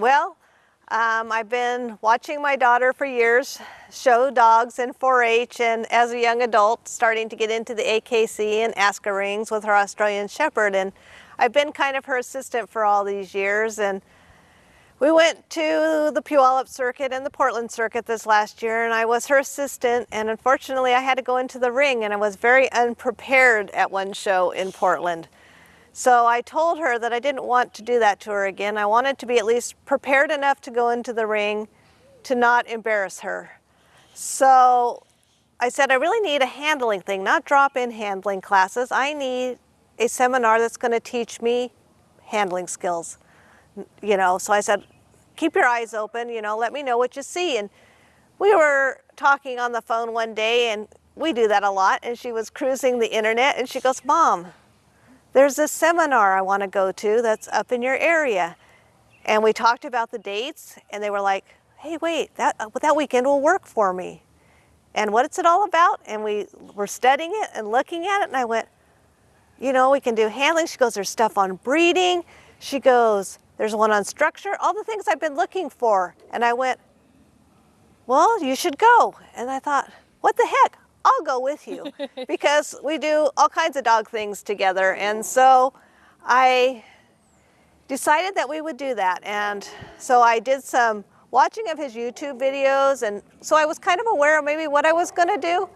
Well, um, I've been watching my daughter for years show dogs in 4-H and as a young adult starting to get into the AKC and ASCA rings with her Australian Shepherd. And I've been kind of her assistant for all these years. And we went to the Puyallup circuit and the Portland circuit this last year and I was her assistant. And unfortunately I had to go into the ring and I was very unprepared at one show in Portland. So I told her that I didn't want to do that to her again. I wanted to be at least prepared enough to go into the ring to not embarrass her. So I said, I really need a handling thing, not drop-in handling classes. I need a seminar that's going to teach me handling skills you know, so I said, keep your eyes open, you know, let me know what you see. And we were talking on the phone one day and we do that a lot. And she was cruising the internet and she goes, Mom, there's a seminar I want to go to that's up in your area. And we talked about the dates and they were like, hey, wait, that, uh, that weekend will work for me. And what it's it all about? And we were studying it and looking at it and I went, you know, we can do handling. She goes, there's stuff on breeding. She goes, there's one on structure, all the things I've been looking for. And I went, well, you should go. And I thought, what the heck? I'll go with you because we do all kinds of dog things together. And so I decided that we would do that. And so I did some watching of his YouTube videos. And so I was kind of aware of maybe what I was going to do.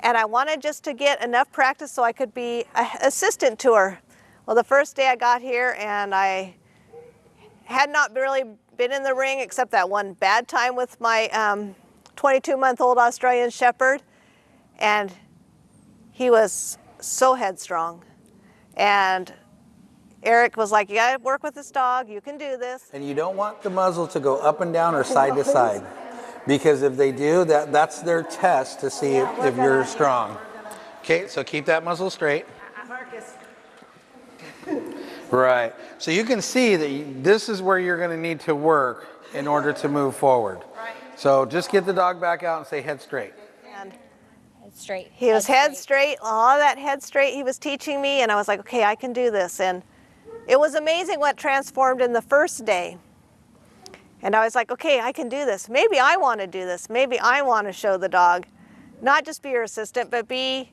And I wanted just to get enough practice so I could be an assistant to her. Well, the first day I got here and I had not really been in the ring except that one bad time with my 22-month-old um, Australian Shepherd. And he was so headstrong. And Eric was like, you gotta work with this dog, you can do this. And you don't want the muzzle to go up and down or side to side. Because if they do, that, that's their test to see yeah, if, if you're strong. Okay, so keep that muzzle straight. Marcus. Right. So you can see that this is where you're going to need to work in order to move forward. Right. So just get the dog back out and say head straight. Head straight. He was head straight. straight, all that head straight he was teaching me and I was like, okay, I can do this. And it was amazing what transformed in the first day. And I was like, okay, I can do this. Maybe I want to do this. Maybe I want to show the dog, not just be your assistant, but be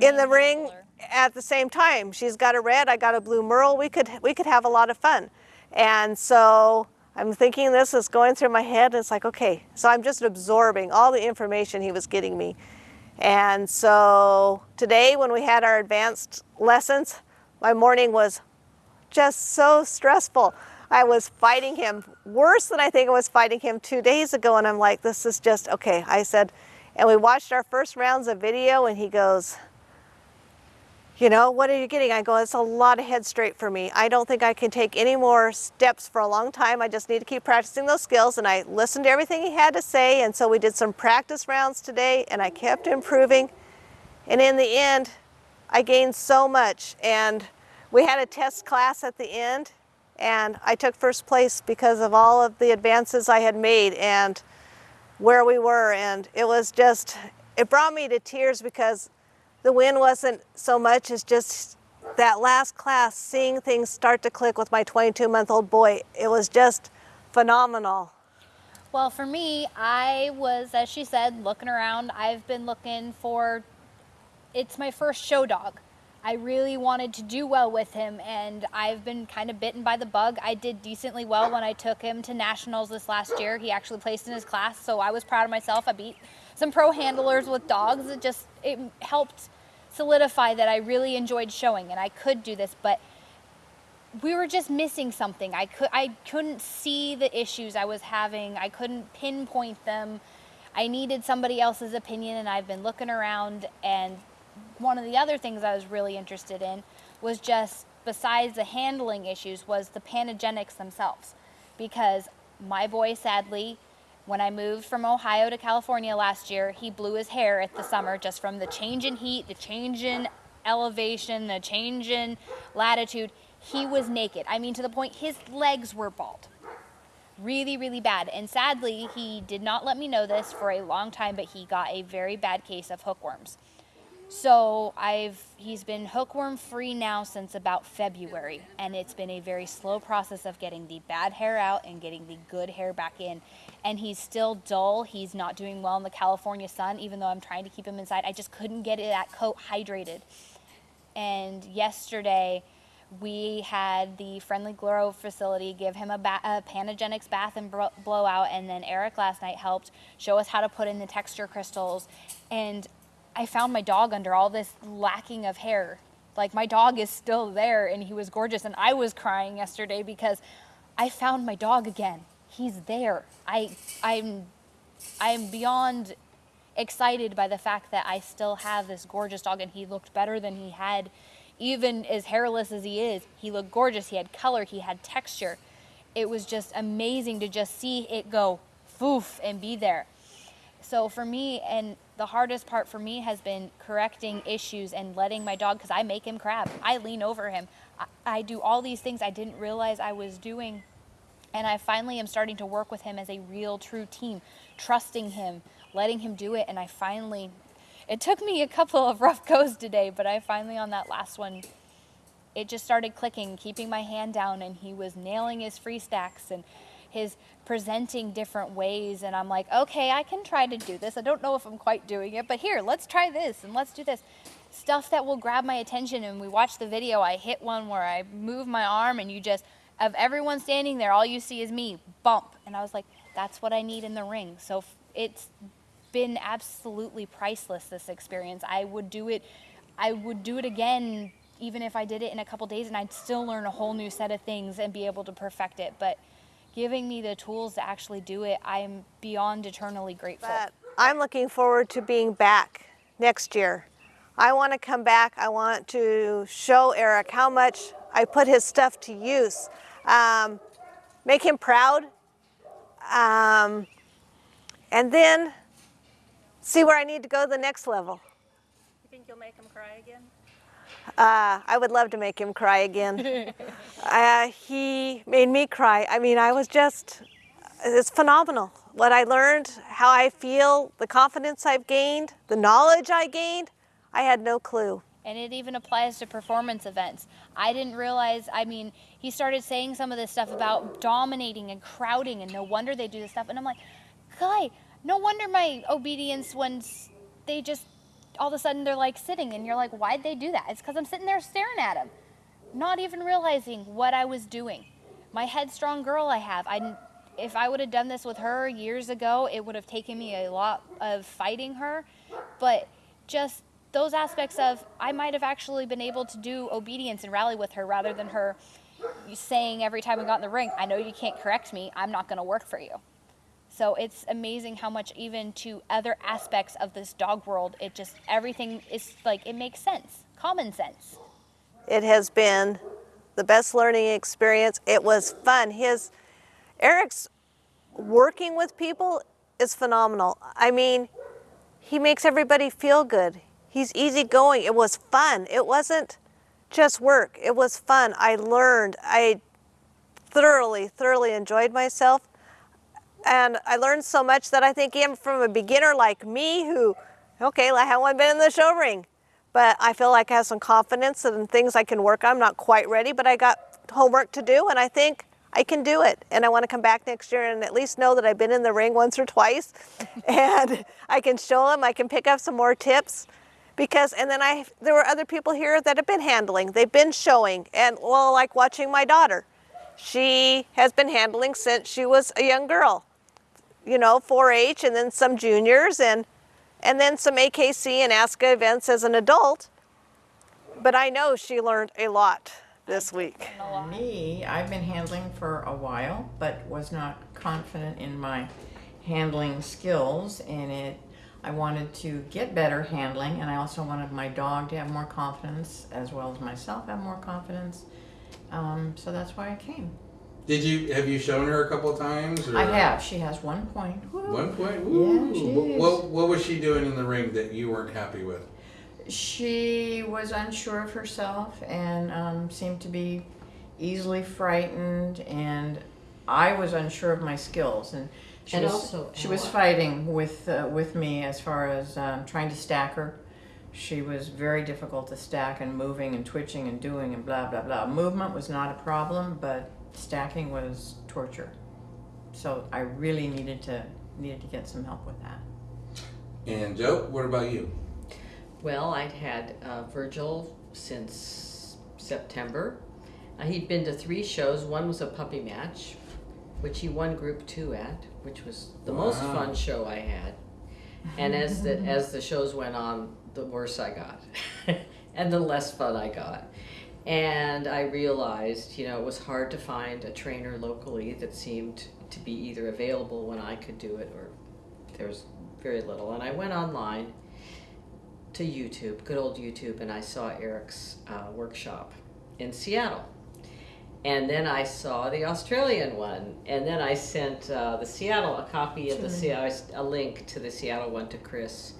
in the ring at the same time. She's got a red, I got a blue merle. We could, we could have a lot of fun. And so I'm thinking this is going through my head and it's like, okay, so I'm just absorbing all the information he was getting me. And so today when we had our advanced lessons, my morning was just so stressful. I was fighting him worse than I think I was fighting him two days ago. And I'm like, this is just, okay. I said, and we watched our first rounds of video and he goes, you know, what are you getting? I go, it's a lot of head straight for me. I don't think I can take any more steps for a long time. I just need to keep practicing those skills. And I listened to everything he had to say. And so we did some practice rounds today and I kept improving. And in the end, I gained so much. And we had a test class at the end and I took first place because of all of the advances I had made and where we were. And it was just, it brought me to tears because the win wasn't so much as just that last class, seeing things start to click with my 22 month old boy. It was just phenomenal. Well, for me, I was, as she said, looking around. I've been looking for, it's my first show dog. I really wanted to do well with him and I've been kind of bitten by the bug. I did decently well when I took him to nationals this last year. He actually placed in his class, so I was proud of myself. I beat some pro handlers with dogs. It just, it helped solidify that I really enjoyed showing and I could do this, but we were just missing something. I could I couldn't see the issues I was having. I couldn't pinpoint them. I needed somebody else's opinion and I've been looking around and one of the other things I was really interested in was just besides the handling issues was the panagenics themselves because my boy sadly when I moved from Ohio to California last year, he blew his hair at the summer just from the change in heat, the change in elevation, the change in latitude. He was naked. I mean, to the point his legs were bald. Really, really bad. And sadly, he did not let me know this for a long time, but he got a very bad case of hookworms. So I've he's been hookworm free now since about February, and it's been a very slow process of getting the bad hair out and getting the good hair back in. And he's still dull. He's not doing well in the California sun, even though I'm trying to keep him inside. I just couldn't get that coat hydrated. And yesterday, we had the Friendly Glow facility give him a, ba- a Panagenics bath and blowout, and then Eric last night helped show us how to put in the texture crystals. And I found my dog under all this lacking of hair. Like my dog is still there, and he was gorgeous, and I was crying yesterday because I found my dog again. He's there. I I'm I'm beyond excited by the fact that I still have this gorgeous dog and he looked better than he had even as hairless as he is. He looked gorgeous. He had color, he had texture. It was just amazing to just see it go foof and be there. So for me and the hardest part for me has been correcting issues and letting my dog because I make him crab. I lean over him. I, I do all these things I didn't realize I was doing and I finally am starting to work with him as a real, true team, trusting him, letting him do it. And I finally, it took me a couple of rough goes today, but I finally, on that last one, it just started clicking, keeping my hand down, and he was nailing his free stacks and his presenting different ways. And I'm like, okay, I can try to do this. I don't know if I'm quite doing it, but here, let's try this and let's do this. Stuff that will grab my attention. And we watch the video. I hit one where I move my arm, and you just, of everyone standing there, all you see is me bump. And I was like, that's what I need in the ring. So it's been absolutely priceless this experience. I would do it I would do it again even if I did it in a couple days and I'd still learn a whole new set of things and be able to perfect it. But giving me the tools to actually do it, I'm beyond eternally grateful. But I'm looking forward to being back next year. I want to come back. I want to show Eric how much I put his stuff to use. Um, make him proud. Um, and then see where I need to go the next level. You think you'll make him cry again? Uh, I would love to make him cry again. uh, he made me cry. I mean, I was just, it's phenomenal. What I learned, how I feel, the confidence I've gained, the knowledge I gained, I had no clue. And it even applies to performance events. I didn't realize, I mean, he started saying some of this stuff about dominating and crowding, and no wonder they do this stuff. And I'm like, Guy, no wonder my obedience when they just all of a sudden they're like sitting, and you're like, why'd they do that? It's because I'm sitting there staring at them, not even realizing what I was doing. My headstrong girl I have, I if I would have done this with her years ago, it would have taken me a lot of fighting her, but just those aspects of I might have actually been able to do obedience and rally with her rather than her saying every time we got in the ring, I know you can't correct me, I'm not going to work for you. So it's amazing how much even to other aspects of this dog world, it just everything is like it makes sense, common sense. It has been the best learning experience. It was fun. His Eric's working with people is phenomenal. I mean, he makes everybody feel good. He's easygoing. It was fun. It wasn't just work. It was fun. I learned. I thoroughly, thoroughly enjoyed myself. And I learned so much that I think even from a beginner like me who, okay, I haven't been in the show ring, but I feel like I have some confidence and things I can work on. I'm not quite ready, but I got homework to do and I think I can do it. And I want to come back next year and at least know that I've been in the ring once or twice and I can show them, I can pick up some more tips because and then I there were other people here that have been handling, they've been showing and well like watching my daughter. She has been handling since she was a young girl. You know, 4-H and then some juniors and and then some AKC and ASCA events as an adult. But I know she learned a lot this week. Me, I've been handling for a while, but was not confident in my handling skills, and it. I wanted to get better handling, and I also wanted my dog to have more confidence, as well as myself have more confidence. Um, so that's why I came. Did you have you shown her a couple of times? Or? I have. She has one point. Woo. One point. Yeah, Ooh. she What- is. what what was she doing in the ring that you weren't happy with? She was unsure of herself and um, seemed to be easily frightened, and I was unsure of my skills. And she And was also she was fighting with uh, with me as far as um, trying to stack her She was very difficult to stack and moving and twitching and doing and blah blah blah. Movement was not a problem, but stacking was torture. So I really needed to needed to get some help with that. And Joe, what about you? Well, I'd had uh, Virgil since September. Uh, he'd been to three shows. One was a puppy match, which he won Group Two at, which was the most fun show I had. And as the as the shows went on, the worse I got, and the less fun I got. And I realized, you know, it was hard to find a trainer locally that seemed to be either available when I could do it or there's very little. And I went online to YouTube, good old YouTube, and I saw Eric's uh, workshop in Seattle. And then I saw the Australian one, and then I sent uh, the Seattle a copy of the Seattle, a link to the Seattle one to Chris,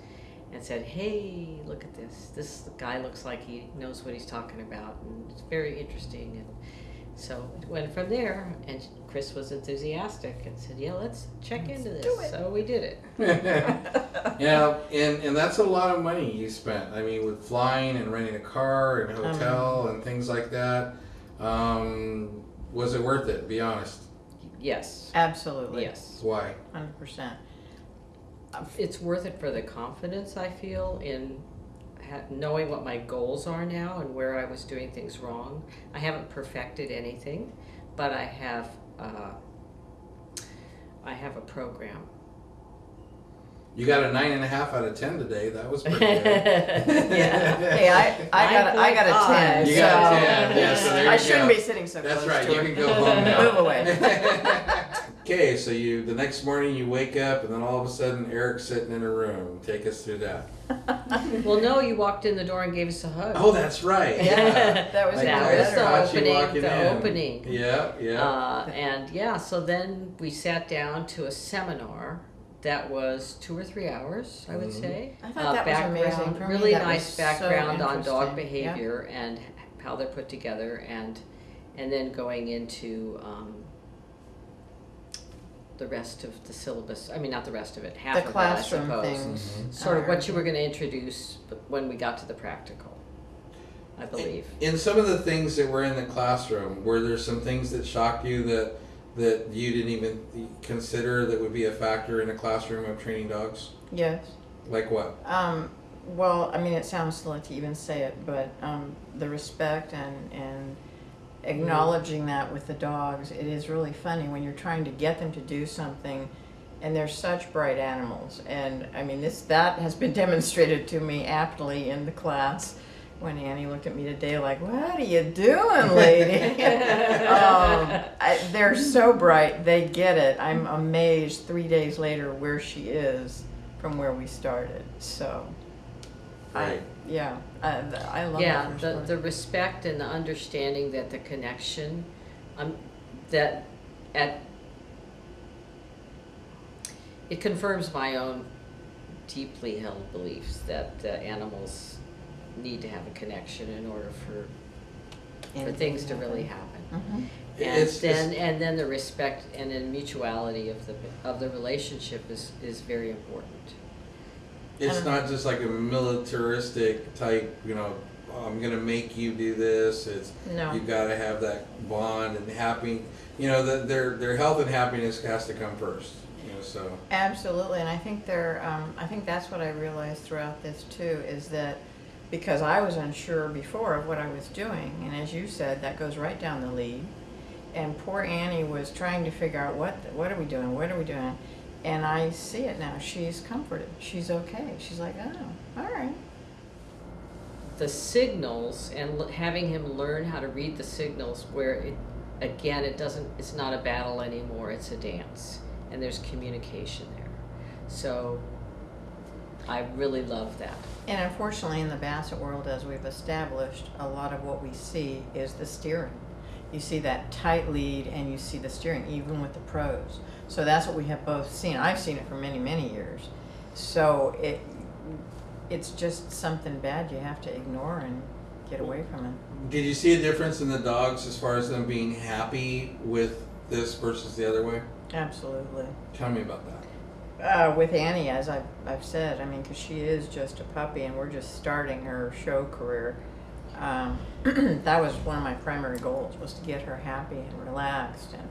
and said, "Hey, look at this. This guy looks like he knows what he's talking about, and it's very interesting." And so it went from there, and Chris was enthusiastic and said, "Yeah, let's check into this." So we did it. yeah, and and that's a lot of money you spent. I mean, with flying and renting a car and hotel and things like that. Um, was it worth it? Be honest. Yes. Absolutely. Yes. Why? Hundred percent. It's worth it for the confidence I feel in knowing what my goals are now and where I was doing things wrong. I haven't perfected anything, but I have uh, I have a program. You got a nine and a half out of ten today. That was pretty good. yeah. Hey, I, I got a, I got a ten. You got a 10, yeah, so there I you shouldn't go. be sitting so That's close right. to You her. can go home now. Move away. Okay, so you the next morning you wake up and then all of a sudden Eric's sitting in a room. Take us through that. Well, no, you walked in the door and gave us a hug. Oh, that's right. Yeah. That was I That was the opening, the in. opening. Yeah, yeah. Uh, and yeah, so then we sat down to a seminar that was two or three hours, I would Mhm. say. I thought that was amazing. For me, really that was nice so background on dog interesting. behavior and how they're put together, and and then going into um, the rest of the syllabus. I mean, not the rest of it, half The of classroom it, I suppose. things. Sort of what you were going to introduce when we got to the practical, I believe. in some of the things that were in the classroom, were there some things that shocked you that that you didn't even consider that would be a factor in a classroom of training dogs? Yes. Like what? Um, well, I mean, it sounds silly to even say it, but um, the respect and, and acknowledging that with the dogs, it is really funny when you're trying to get them to do something and they're such bright animals. And I mean, this that has been demonstrated to me aptly in the class when Annie looked at me today like, what are you doing, lady? um, I, they're so bright. They get it. I'm amazed three days later where she is from where we started. So, Right. I, yeah, I, I love yeah, that. the, the respect and the understanding that the connection, um, that at it confirms my own deeply held beliefs that uh, animals need to have a connection in order for for things to really happen. hmm And It's- then it's- and then the respect and then mutuality of the of the relationship is is very important. It's not just like a militaristic type, you know, I'm gonna make you do this. It's No. you gotta have that bond and happy you know, the, their their health and happiness has to come first. You know, so Absolutely, and I think there, um, I think that's what I realized throughout this too, is that because I was unsure before of what I was doing, and as you said, that goes right down the lead. And poor Annie was trying to figure out what, what are we doing, what are we doing? And I see it now, she's comforted, she's okay, she's like, oh, all right. the signals and having him learn how to read the signals where it again it doesn't it's not a battle anymore. It's a dance. And there's communication there. So i really love that. And unfortunately, in the Basset world, as we've established, a lot of what we see is the steering. You see that tight lead and you see the steering, even with the pros. So that's what we have both seen. I've seen it for many, many years. So it, it's just something bad you have to ignore and get away from it. did you see a difference in the dogs as far as them being happy with this versus the other way? Absolutely. Tell me about that. uh, with Annie, as I've, I've said, I mean, because she is just a puppy and we're just starting her show career. Um, that was one of my primary goals was to get her happy and relaxed and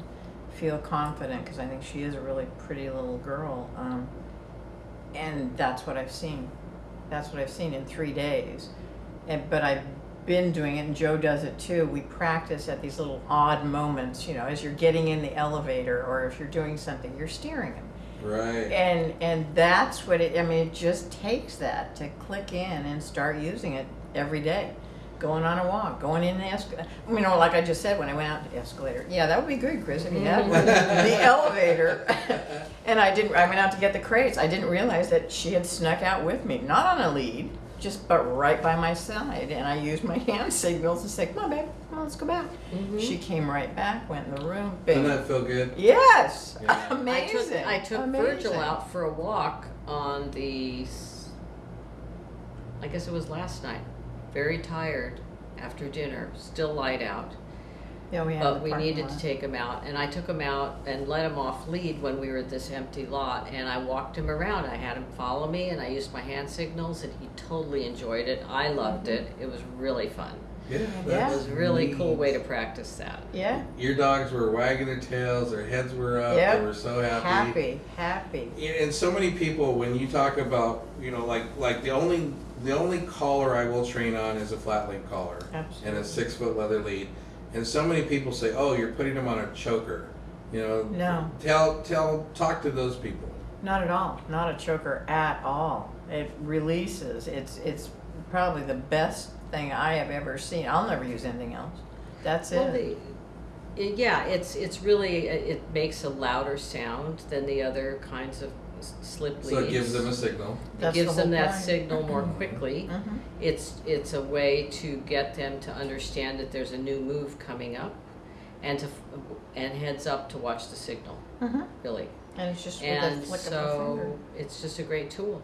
feel confident because I think she is a really pretty little girl. Um, and that's what I've seen. That's what I've seen in three days. And, but I've been doing it, and Joe does it too. We practice at these little odd moments, you know, as you're getting in the elevator or if you're doing something, you're steering him. Right. And and that's what it. I mean, it just takes that to click in and start using it every day. Going on a walk, going in the escalator. You know, like I just said when I went out the escalator. Yeah, that would be good, Chris, if you had one. the elevator. and I didn't. I went out to get the crates. I didn't realize that she had snuck out with me, not on a lead, just but right by my side. And I used my hand signals to say, "Come on, babe, come on, let's go back." Mm-hmm. She came right back, went in the room. Doesn't that feel good? Yes, Yeah. I amazing. took, I took amazing. Virgil out for a walk on the I guess it was last night. Very tired after dinner, still light out. Yeah, we had But we needed to take him out, and I took him out and let him off lead when we were at this empty lot, and I walked him around. I had him follow me, and I used my hand signals, and he totally enjoyed it. I loved mm-hmm. it. It was really fun. Yeah. Yeah. Was a really cool way to practice that. Yeah, Your dogs were wagging their tails, their heads were up, Yep. they were so happy. happy, happy. And and so many people, when you talk about, you know, like like the only the only collar I will train on is a flat link collar and a six foot leather lead. And so many people say, "Oh, you're putting them on a choker." You know, No. Tell tell talk to those people. Not at all. Not a choker at all. It releases. It's it's probably the best thing I have ever seen. I'll never use anything else. That's Well, it. the, it- yeah, it's it's really it makes a louder sound than the other kinds of slip leads. So it gives them a signal. It That's gives the them whole that point. signal more quickly. Mhm. It's it's a way to get them to understand that there's a new move coming up, and to and heads up to watch the signal. Mhm. Really, And it's just with a and flick of a so finger. it's just a great tool.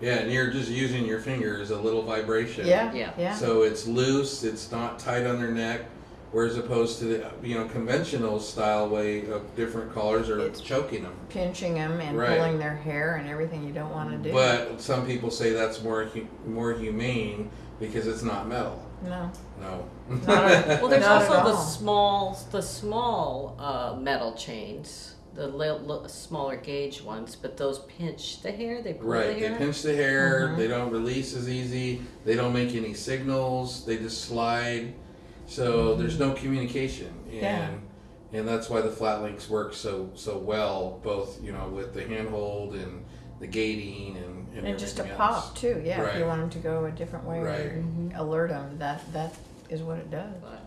Yeah, and you're just using your fingers, a little vibration. Yeah. Yeah. Yeah. So it's loose, it's not tight on their neck, whereas opposed to the you know conventional style way of different collars are It's- choking them. Pinching them and Right. pulling their hair and everything you don't want to do. But some people say that's more hu- more humane because it's not metal. no. No. Not a- Well, there's Not at also the small the small uh, metal chains, the little, li- smaller gauge ones, but those pinch the hair. They pull right. the They pinch the hair. Mhm. They don't release as easy. They don't make any signals. They just slide. So there's no communication, and Yeah. and that's why the flat links work so so well, both you know with the handhold and the gating and and, And just a everything pop too. Yeah. If you want them to go a different way Right. or alert them, that that is what it does. But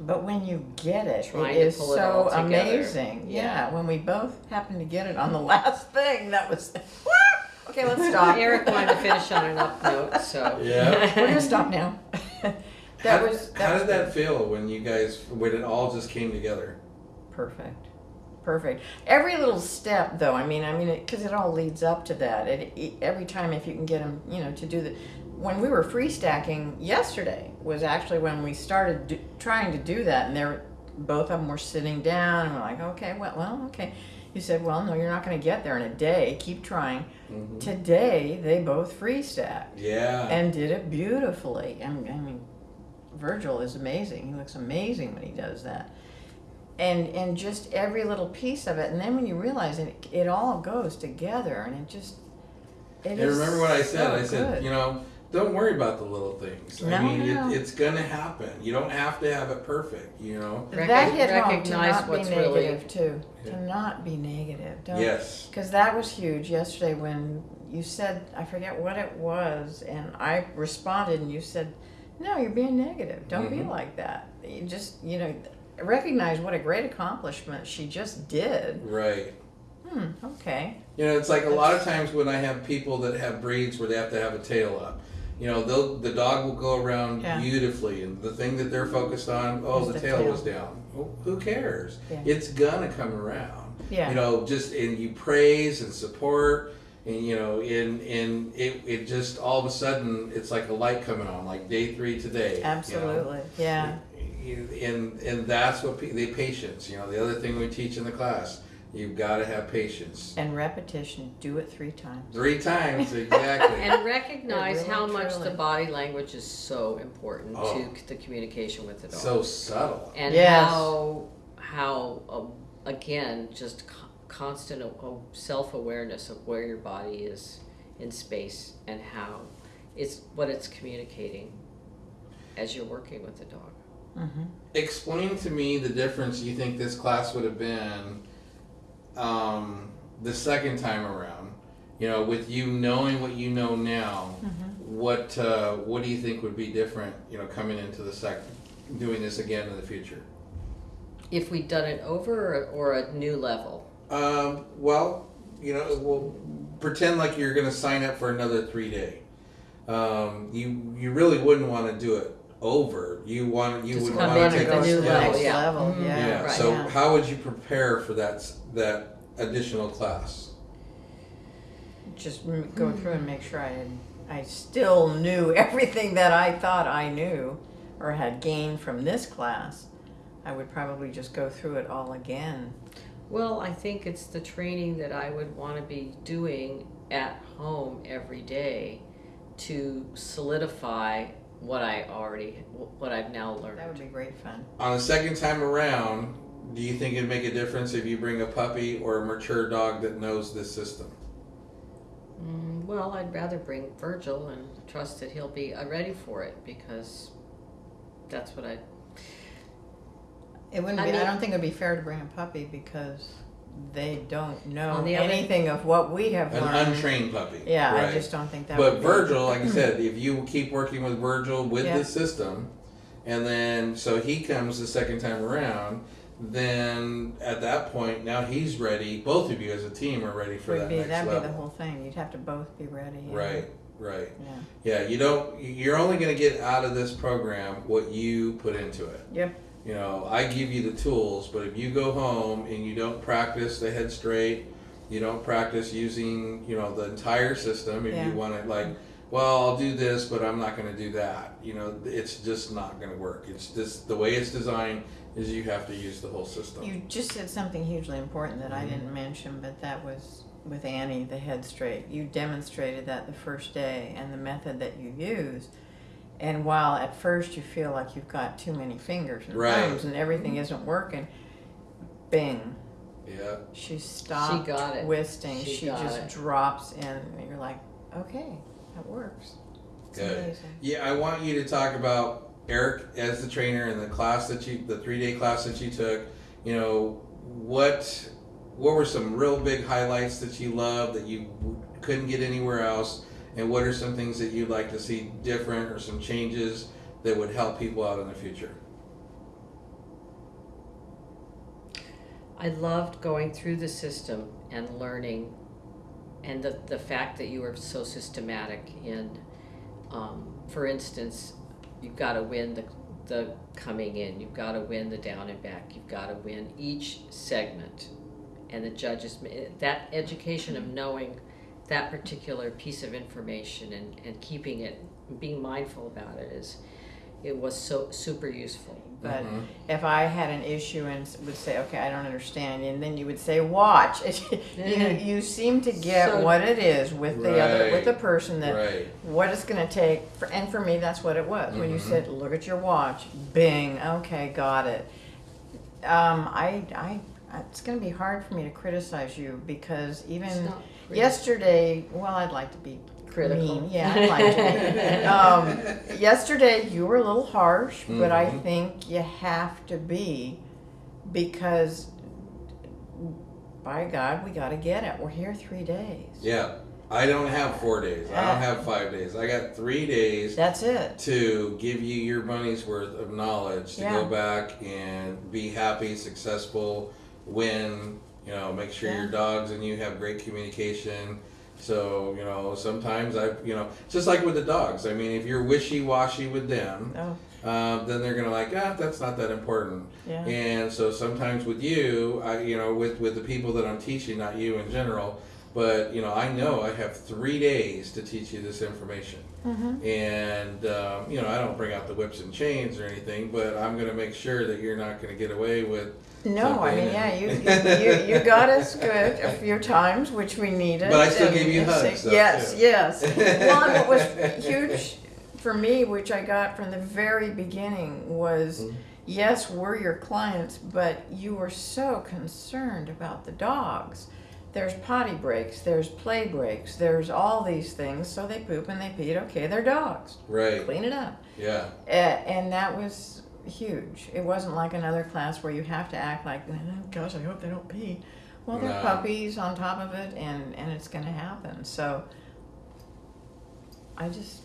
But when you get it, it is it to is pull it so amazing. Yeah. Yeah. when we both happened to get it on the last thing, that was. okay, let's stop. Eric wanted to finish on an up note, so Yeah. We're gonna stop now. that how, was. That how was did that good. feel when you guys when it all just came together? Perfect. Perfect. Every little step, though, I mean, I mean, because it, all leads up to that. It, it, every time, if you can get them, you know, to do the. When we were free stacking yesterday was actually when we started do, trying to do that, and they're both of them were sitting down, and we're like, okay, well, well, okay. You said, well, no, you're not going to get there in a day. Keep trying. Mhm. Today, they both free stacked Yeah. and did it beautifully. I mean, I mean, Virgil is amazing. He looks amazing when he does that. And and just every little piece of it, and then when you realize it, it all goes together, and it just. It And remember what I said? so I said, good. you know, don't worry about the little things. I mean, no. It, it's gonna happen. You don't have to have it perfect. You know. that Recog- hit home to recognize not be what's really- negative too. Yeah. To not be negative. Don't, Yes. Because that was huge yesterday when you said, I forget what it was, and I responded and you said, No, you're being negative. Don't be Mhm. like that. You just, you know, recognize what a great accomplishment she just did. Right. Hmm, okay. You know, it's like a lot of times when I have people that have breeds where they have to have a tail up. You know, they'll the dog will go around Yeah. beautifully, and the thing that they're focused on, oh, the, the tail, tail. was down. Well, who cares? Yeah. It's gonna come around. Yeah. You know, just and you praise and support, and you know, and and it it just all of a sudden it's like a light coming on, like day three today. you know? Absolutely. Yeah. And and that's what pe- the patience. You know, the other thing we teach in the class: You've got to have patience. And repetition, do it three times. Three times, exactly. And recognize Really, how much the body language is so important Oh. to the communication with the dog. so subtle. and Yes. how how um, again just co- constant uh, self awareness of where your body is in space and how it's what it's communicating as you're working with the dog. Mm-hmm. Explain to me the difference you think this class would have been um, the second time around. You know, with you knowing what you know now, what uh, what do you think would be different? You know, coming into the second, doing this again in the future. If we'd done it over or, or a new level, Um, well, you know, we'll pretend like you're going to sign up for another three day. Um, you you really wouldn't want to do it over. You want you Just would come want in to at take the it new slow. level, yeah. level, Mhm. yeah. Yeah. Right. So Yeah. how would you prepare for that that additional class? Just go through and make sure I had, I still knew everything that I thought I knew or had gained from this class. I would probably just go through it all again. well, I think it's the training that I would want to be doing at home every day to solidify what I already what I've now learned. That would be great fun. On the second time around, do you think it'd make a difference if you bring a puppy or a mature dog that knows this system? Mm, well, I'd rather bring Virgil and trust that he'll be uh, ready for it because that's what I. It wouldn't I be, I don't think it'd be fair to bring a puppy because they don't know On the other- anything of what we have An learned. untrained puppy. Yeah, I just don't think that But would be- Virgil, like I said, if you keep working with Virgil with Yeah. the system, and then so he comes the second time around, then at that point now he's ready. Both of you as a team are ready for would that be, next that'd level. be the whole thing. You'd have to both be ready. yeah. Right, right. Yeah. Yeah, you don't. You're only going to get out of this program what you put into it. Yep. You know, I give you the tools, but if you go home and you don't practice the head straight, you don't practice using, you know, the entire system. If Yeah. you want to, like, well, I'll do this, but I'm not going to do that. You know, it's just not going to work. It's just the way it's designed is you have to use the whole system. You just said something hugely important that I Mm-hmm. didn't mention, but that was with Annie, the head straight. You demonstrated that the first day and the method that you use. And while at first you feel like you've got too many fingers and Right. thumbs and everything mm-hmm. isn't working, bing, yeah. she stopped she got it. twisting. She She, got just it. drops in, and you're like, okay, that works. It's Good. amazing. Yeah, I want you to talk about Eric as the trainer and the class that you, the three day class that you took. You know, what what were some real big highlights that you loved that you couldn't get anywhere else, and what are some things that you'd like to see different or some changes that would help people out in the future? I loved going through the system and learning, and the, the fact that you were so systematic in, um, for instance, you've got to win the, the coming in, you've got to win the down and back, you've got to win each segment. And the judges, that education of knowing that particular piece of information and, and keeping it, being mindful about it is, it was so super useful. But Mhm. if I had an issue and would say, okay, I don't understand, and then you would say, watch. you, you seem to get So- what it is with the other, with the person that Right. what it's going to take. For, and for me, that's what it was. When you Mhm. said, look at your watch, bing, okay, got it. Um, I, I, it's going to be hard for me to criticize you because even It's not critical. Yesterday, well, I'd like to be Critical. mean. Yeah, I'd like to be. um, yesterday, you were a little harsh, but I Mhm. think you have to be because, by God, we got to get it. We're here three days. Yeah. I don't have four days. I don't have five days. I got three days That's it. to give you your money's worth of knowledge to Yeah. go back and be happy, successful, win, you know, make sure Yeah. your dogs and you have great communication. So, you know, sometimes I, you know, just like with the dogs. I mean, if you're wishy washy with them, Oh, uh, then they're gonna like, ah, that's not that important. yeah. And so sometimes with you, I, you know, with with the people that I'm teaching, not you in general, but you know, I know I have three days to teach you this information. Mm-hmm. And um, you know, I don't bring out the whips and chains or anything, but I'm going to make sure that you're not going to get away with. No, I mean, yeah, you, you, you got us good a few times, which we needed. But I still gave you hugs, though, Yes, too. yes. Well, and what was huge for me, which I got from the very beginning, was Mm-hmm. yes, we're your clients, but you were so concerned about the dogs. There's potty breaks, there's play breaks, there's all these things. So they poop and they pee. Okay, they're dogs. Right. Clean it up. Yeah. Uh, and that was huge. It wasn't like another class where you have to act like, oh, gosh, I hope they don't pee. Well, they're No. puppies on top of it, and, and it's going to happen. So I just,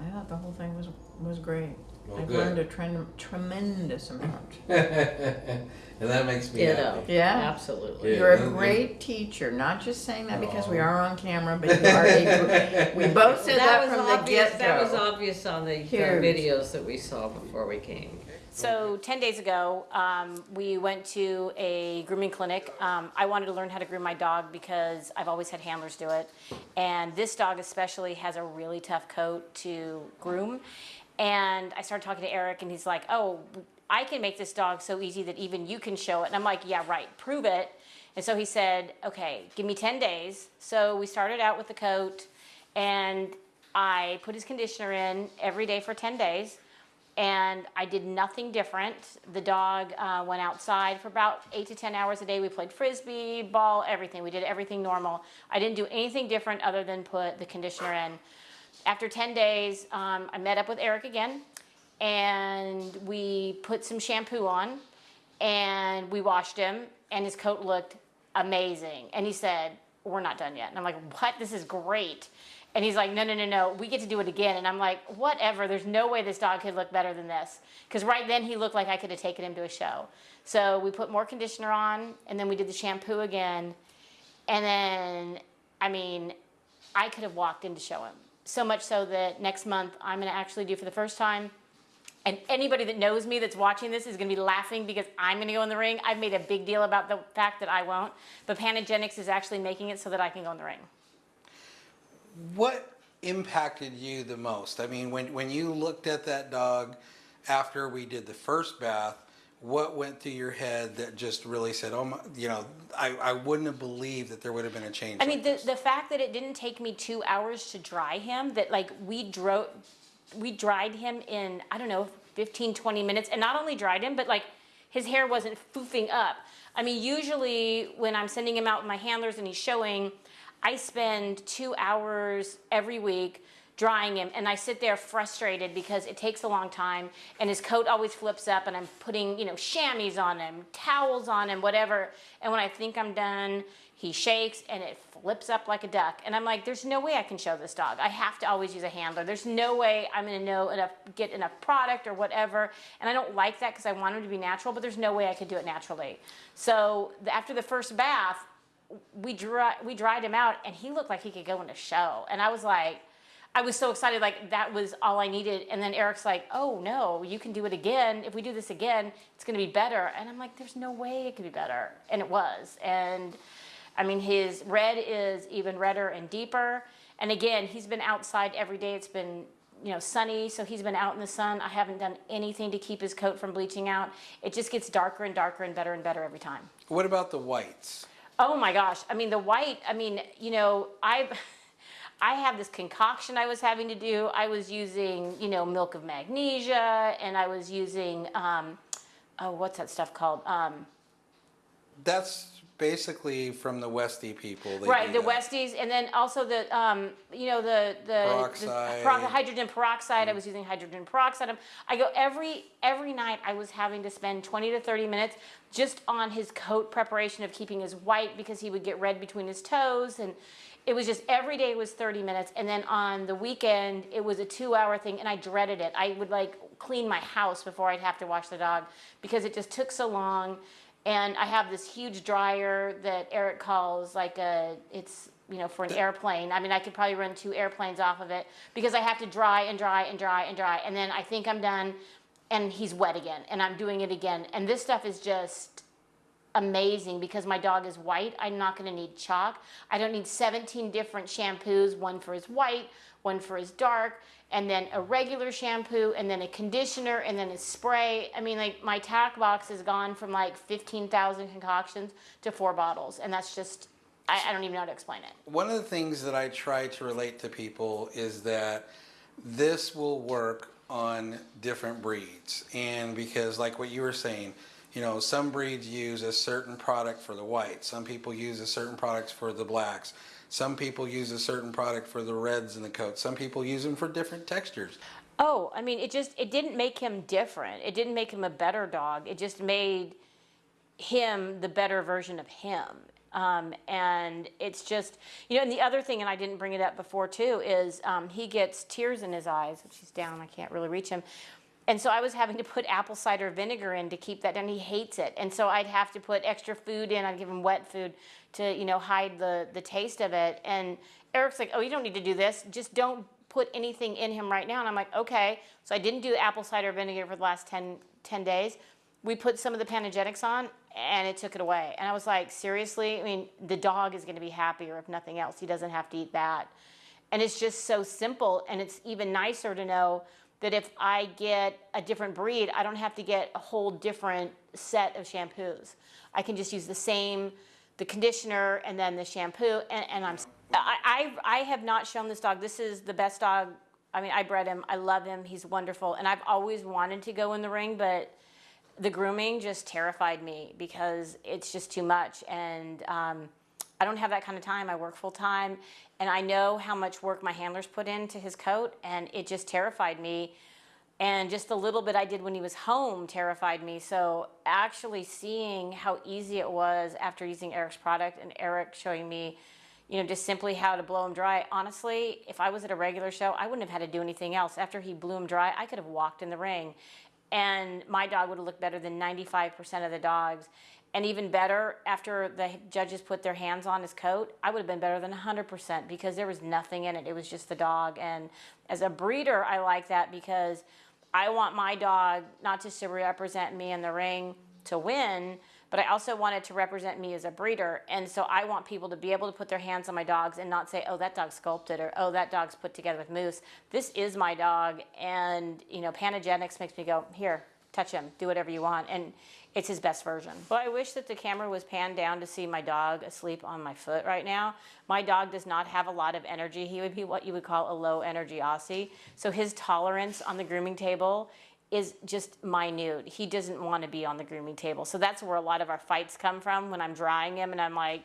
I thought the whole thing was was great. Well, I've good. learned a trem- tremendous amount. and that makes me Ditto. happy. Yeah. Absolutely. Yeah. You're a and- great teacher. Not just saying that because we oh. are on camera, but you are a, we both said that, was from the obvious. get That was obvious on the, the videos that we saw before we came. So 10 days ago, um, we went to a grooming clinic. Um, I wanted to learn how to groom my dog because I've always had handlers do it. And this dog especially has a really tough coat to groom. And I started talking to Eric and he's like, oh, I can make this dog so easy that even you can show it. And I'm like, yeah, right, prove it. And so he said, okay, give me 10 days. So we started out with the coat and I put his conditioner in every day for 10 days and I did nothing different. The dog uh, went outside for about eight to 10 hours a day. We played frisbee, ball, everything. We did everything normal. I didn't do anything different other than put the conditioner in. After 10 days, um, I met up with Eric again and we put some shampoo on and we washed him and his coat looked amazing. And he said, we're not done yet. And I'm like, what? This is great. And he's like, no, no, no, no, we get to do it again. And I'm like, whatever, there's no way this dog could look better than this. Because right then he looked like I could have taken him to a show. So we put more conditioner on and then we did the shampoo again. And then, I mean, I could have walked in to show him. So much so that next month I'm going to actually do for the first time. And anybody that knows me that's watching this is going to be laughing because I'm going to go in the ring. I've made a big deal about the fact that I won't. But Panagenics is actually making it so that I can go in the ring. What impacted you the most? I mean, when, when you looked at that dog after we did the first bath, what went through your head that just really said, oh my, you know, I, I wouldn't have believed that there would have been a change I like mean, the, this. the fact that it didn't take me two hours to dry him, that like we drove, we dried him in, I don't know, 15, 20 minutes. And not only dried him, but like his hair wasn't foofing up. I mean, usually when I'm sending him out with my handlers and he's showing, I spend two hours every week drying him and I sit there frustrated because it takes a long time and his coat always flips up and I'm putting, you know, chamois on him, towels on him, whatever. And when I think I'm done, he shakes and it flips up like a duck. And I'm like, there's no way I can show this dog. I have to always use a handler. There's no way I'm gonna know enough, get enough product or whatever. And I don't like that because I want him to be natural, but there's no way I could do it naturally. So after the first bath, we dry, we dried him out and he looked like he could go in a show. And I was like, I was so excited, like that was all I needed. And then Eric's like, oh no, you can do it again. If we do this again, it's gonna be better. And I'm like, there's no way it could be better. And it was. And I mean, his red is even redder and deeper. And again, he's been outside every day. It's been, you know, sunny, so he's been out in the sun. I haven't done anything to keep his coat from bleaching out. It just gets darker and darker and better and better every time. What about the whites? Oh my gosh. I mean, the white, I mean, you know, I I have this concoction I was having to do. I was using, you know, milk of magnesia and I was using um oh, what's that stuff called? Um That's basically from the Westie people. They right, the that. Westies and then also the um you know the the, Peroxide. the hydrogen peroxide. I was using hydrogen peroxide. I go every every night I was having to spend 20 to 30 minutes just on his coat preparation of keeping his white because he would get red between his toes and it was just every day was 30 minutes and then on the weekend it was a two hour thing and i dreaded it i would like clean my house before i'd have to wash the dog because it just took so long and i have this huge dryer that eric calls like a it's you know for an airplane i mean i could probably run two airplanes off of it because i have to dry and dry and dry and dry and then i think i'm done and he's wet again and i'm doing it again and this stuff is just amazing because my dog is white. I'm not going to need chalk. I don't need 17 different shampoos, one for his white, one for his dark, and then a regular shampoo, and then a conditioner, and then a spray. I mean, like my tack box has gone from like 15,000 concoctions to four bottles, and that's just, I, I don't even know how to explain it. One of the things that I try to relate to people is that this will work on different breeds. And because, like what you were saying, you know, some breeds use a certain product for the whites, some people use a certain product for the blacks, some people use a certain product for the reds in the coat, some people use them for different textures. Oh, I mean, it just, it didn't make him different. It didn't make him a better dog. It just made him the better version of him. Um, and it's just, you know, and the other thing, and I didn't bring it up before too, is um, he gets tears in his eyes, which he's down, I can't really reach him. And so I was having to put apple cider vinegar in to keep that down. He hates it. And so I'd have to put extra food in. I'd give him wet food to, you know, hide the, the taste of it. And Eric's like, oh, you don't need to do this. Just don't put anything in him right now. And I'm like, okay. So I didn't do apple cider vinegar for the last 10, 10 days. We put some of the Panagenics on and it took it away. And I was like, seriously? I mean, the dog is going to be happier if nothing else. He doesn't have to eat that. And it's just so simple. And it's even nicer to know that if I get a different breed, I don't have to get a whole different set of shampoos. I can just use the same, the conditioner and then the shampoo, and, and I'm, I, I, I have not shown this dog, this is the best dog, I mean, I bred him, I love him, he's wonderful, and I've always wanted to go in the ring, but the grooming just terrified me because it's just too much, and um, I don't have that kind of time. I work full time, and I know how much work my handlers put into his coat, and it just terrified me. And just the little bit I did when he was home terrified me. So actually seeing how easy it was after using Eric's product and Eric showing me, you know, just simply how to blow him dry. Honestly, if I was at a regular show, I wouldn't have had to do anything else. After he blew him dry, I could have walked in the ring and my dog would have looked better than 95% of the dogs. And even better, after the judges put their hands on his coat, I would have been better than 100% because there was nothing in it. It was just the dog. And as a breeder, I like that because I want my dog not just to represent me in the ring to win, but I also want it to represent me as a breeder. And so I want people to be able to put their hands on my dogs and not say, oh, that dog's sculpted or oh, that dog's put together with mousse This is my dog. And, you know, Panagenics makes me go, here, touch him, do whatever you want. And it's his best version. Well, I wish that the camera was panned down to see my dog asleep on my foot right now. My dog does not have a lot of energy. He would be what you would call a low energy Aussie. So his tolerance on the grooming table is just minute. He doesn't want to be on the grooming table. So that's where a lot of our fights come from when I'm drying him and I'm like,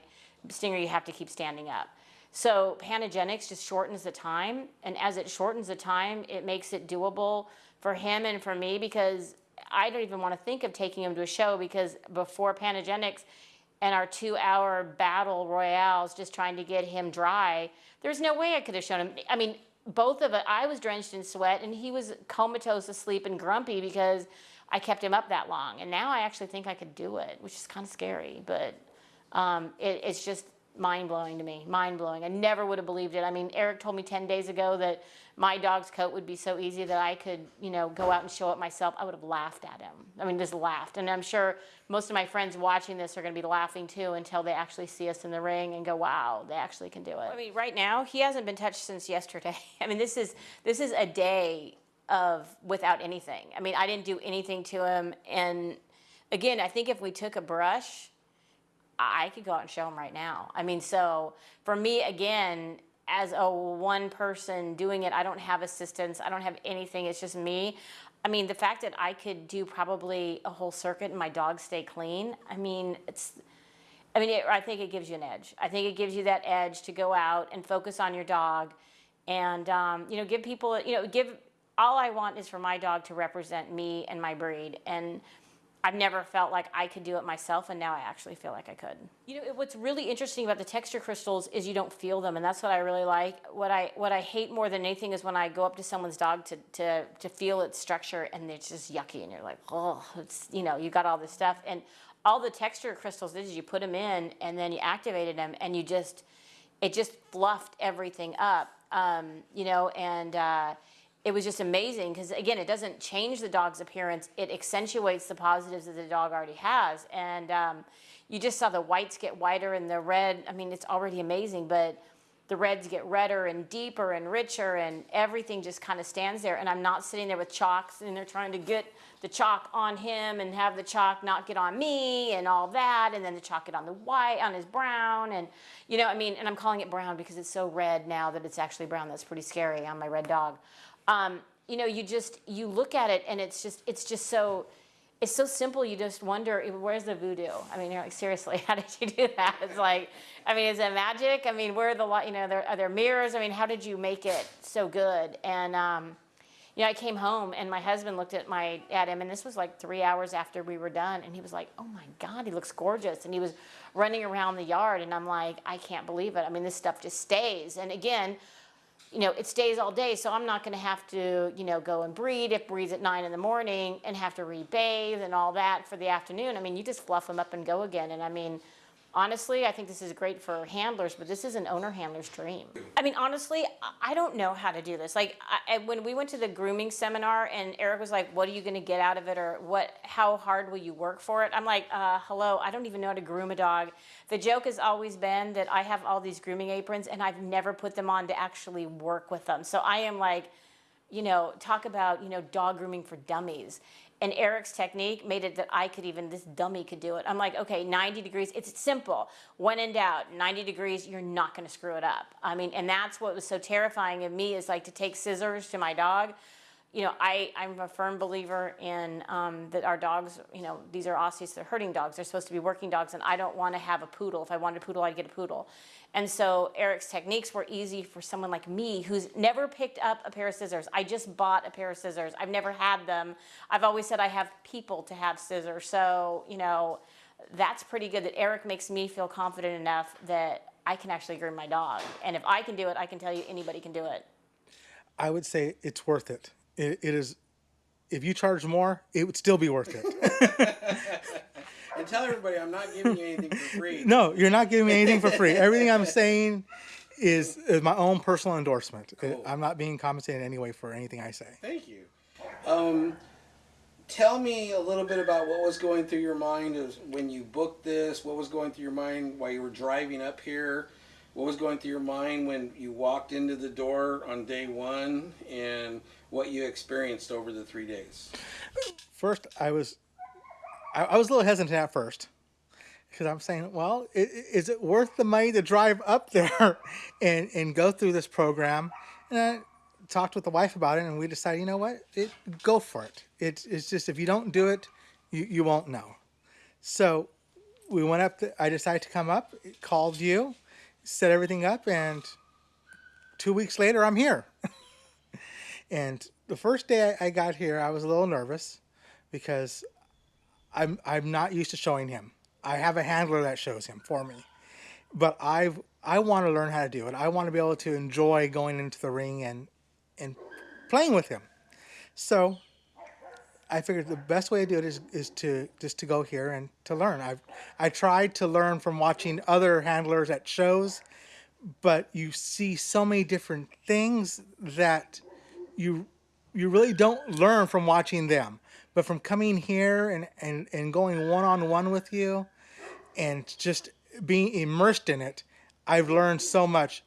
Stinger, you have to keep standing up. So Panagenics just shortens the time. And as it shortens the time, it makes it doable for him and for me because I don't even want to think of taking him to a show because before Panagenics and our two hour battle royales just trying to get him dry, there's no way I could have shown him. I mean, both of it, I was drenched in sweat and he was comatose asleep and grumpy because I kept him up that long. And now I actually think I could do it, which is kind of scary, but um, it, it's just mind blowing to me, mind blowing. I never would have believed it. I mean, Eric told me 10 days ago that my dog's coat would be so easy that I could, you know, go out and show it myself. I would have laughed at him. I mean, just laughed. And I'm sure most of my friends watching this are going to be laughing too until they actually see us in the ring and go, wow, they actually can do it. I mean, right now, he hasn't been touched since yesterday. I mean, this is, this is a day of without anything. I mean, I didn't do anything to him. And again, I think if we took a brush, I could go out and show them right now. I mean, so for me, again, as a one person doing it, I don't have assistance. I don't have anything, it's just me. I mean, the fact that I could do probably a whole circuit and my dogs stay clean, I mean, it's, I mean, it, I think it gives you an edge. I think it gives you that edge to go out and focus on your dog and, um, you know, give people, you know, give, all I want is for my dog to represent me and my breed. And, I've never felt like I could do it myself, and now I actually feel like I could. You know, what's really interesting about the texture crystals is you don't feel them, and that's what I really like. What I what I hate more than anything is when I go up to someone's dog to to to feel its structure, and it's just yucky, and you're like, oh, it's you know, you got all this stuff, and all the texture crystals did is you put them in, and then you activated them, and you just it just fluffed everything up, um, you know, and. Uh, it was just amazing because again, it doesn't change the dog's appearance; it accentuates the positives that the dog already has. And um, you just saw the whites get whiter and the red. I mean, it's already amazing, but the reds get redder and deeper and richer and everything just kind of stands there and i'm not sitting there with chalks and they're trying to get the chalk on him and have the chalk not get on me and all that and then the chalk get on the white on his brown and you know i mean and i'm calling it brown because it's so red now that it's actually brown that's pretty scary on my red dog um, you know you just you look at it and it's just it's just so it's so simple. You just wonder where's the voodoo? I mean you're like seriously how did you do that? It's like i mean is it magic? I mean where are the you know there, are there mirrors? I mean how did you make it so good? And um, you know i came home and my husband looked at my at him and this was like three hours after we were done and he was like oh my god he looks gorgeous. And he was running around the yard and i'm like i can't believe it. I mean this stuff just stays. And again you know, it stays all day, so I'm not gonna have to, you know, go and breed, if breeds at nine in the morning, and have to rebathe and all that for the afternoon. I mean, you just fluff them up and go again, and I mean, honestly, I think this is great for handlers, but this is an owner handler's dream. I mean, honestly, I- don't know how to do this. Like, I- when we went to the grooming seminar, and Eric was like, "What are you going to get out of it, or what? How hard will you work for it?" I'm like, uh, "Hello, I don't even know how to groom a dog." The joke has always been that I have all these grooming aprons, and I've never put them on to actually work with them. So I am like, you know, talk about, you know, dog grooming for dummies. And Eric's technique made it that I could even, this dummy could do it. I'm like, okay, 90 degrees, it's simple. When in doubt, 90 degrees, you're not gonna screw it up. I mean, and that's what was so terrifying of me is like to take scissors to my dog. You know, I, I'm a firm believer in um, that our dogs, you know, these are Aussies, they're herding dogs. They're supposed to be working dogs, and I don't want to have a poodle. If I wanted a poodle, I'd get a poodle. And so Eric's techniques were easy for someone like me who's never picked up a pair of scissors. I just bought a pair of scissors. I've never had them. I've always said I have people to have scissors. So, you know, that's pretty good that Eric makes me feel confident enough that I can actually groom my dog. And if I can do it, I can tell you anybody can do it. I would say it's worth it. It, it is. If you charge more, it would still be worth it. And tell everybody I'm not giving you anything for free. no, you're not giving me anything for free. Everything I'm saying is, is my own personal endorsement. Cool. I'm not being compensated in any way for anything I say. Thank you. Um, tell me a little bit about what was going through your mind when you booked this. What was going through your mind while you were driving up here? What was going through your mind when you walked into the door on day one, and what you experienced over the three days? First, I was, I, I was a little hesitant at first, because I'm saying, well, is it worth the money to drive up there and and go through this program? And I talked with the wife about it, and we decided, you know what, it, go for it. It's it's just if you don't do it, you you won't know. So we went up. To, I decided to come up, called you, set everything up, and two weeks later, I'm here. and the first day I, got here, I was a little nervous because I'm I'm not used to showing him. I have a handler that shows him for me, but I've I want to learn how to do it. I want to be able to enjoy going into the ring and and playing with him. So I figured the best way to do it is, is to just to go here and to learn. I've I tried to learn from watching other handlers at shows, but you see so many different things that you you really don't learn from watching them. But from coming here and, and, and going one on one with you and just being immersed in it, I've learned so much.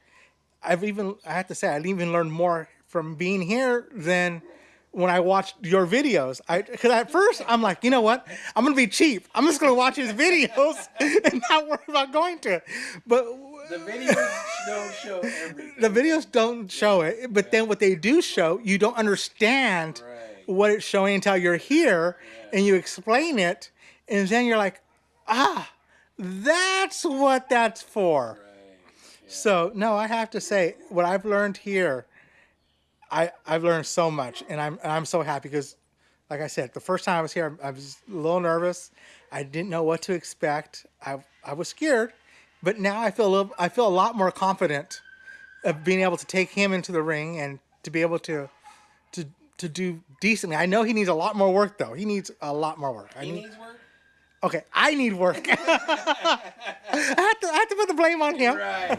I've even I have to say I've even learned more from being here than when I watched your videos. I because at first I'm like, you know what? I'm gonna be cheap. I'm just gonna watch his videos and not worry about going to it. But The videos don't show everything. the videos don't show it, but then what they do show, you don't understand Right. what it's showing until you're here and you explain it, and then you're like, ah, that's what that's for. So no, I have to say what I've learned here, I I've learned so much, and I'm and I'm so happy because, like I said, the first time I was here, I was a little nervous. I didn't know what to expect. I I was scared, but now I feel a little, I feel a lot more confident of being able to take him into the ring and to be able to to to do decently. I know he needs a lot more work though. He needs a lot more work. I He need, needs work. okay, I need work. I, have to, I have to put the blame on him. Right.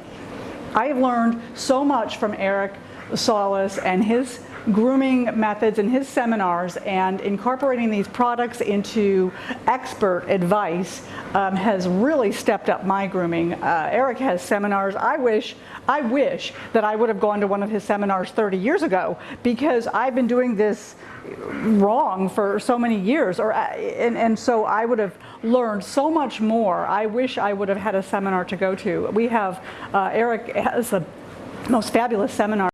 I have learned so much from Eric Solis and his grooming methods and his seminars and incorporating these products into expert advice um, has really stepped up my grooming. Uh, Eric has seminars. I wish, I wish that I would have gone to one of his seminars 30 years ago because I've been doing this wrong for so many years or uh, and, and so I would have learned so much more. I wish I would have had a seminar to go to. We have uh, Eric has the most fabulous seminar